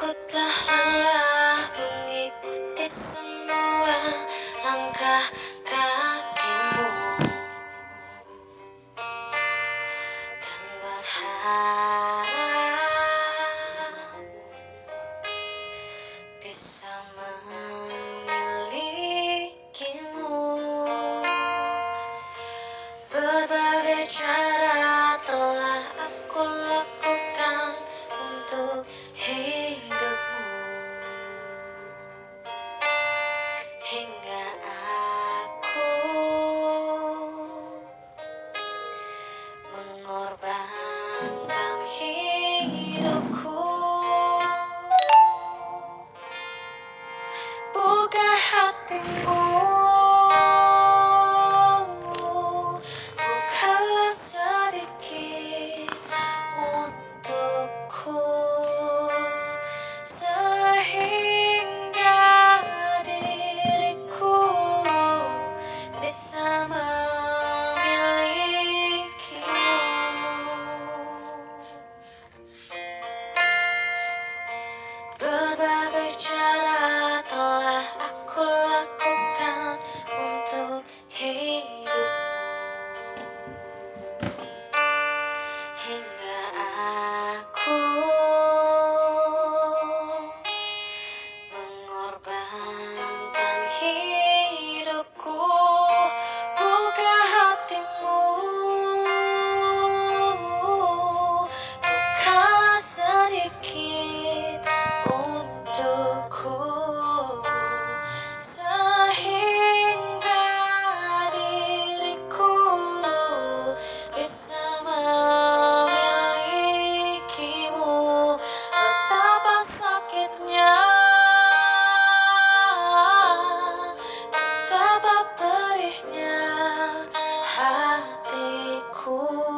Aku telah mengikuti semua langkah kakimu. Dan berharap bisa memilikimu. Berbagai cara telah aku lakukan untuk hidupmu mengorbankan hidupku. Buka hatimu. Bukalah Berbagai cool.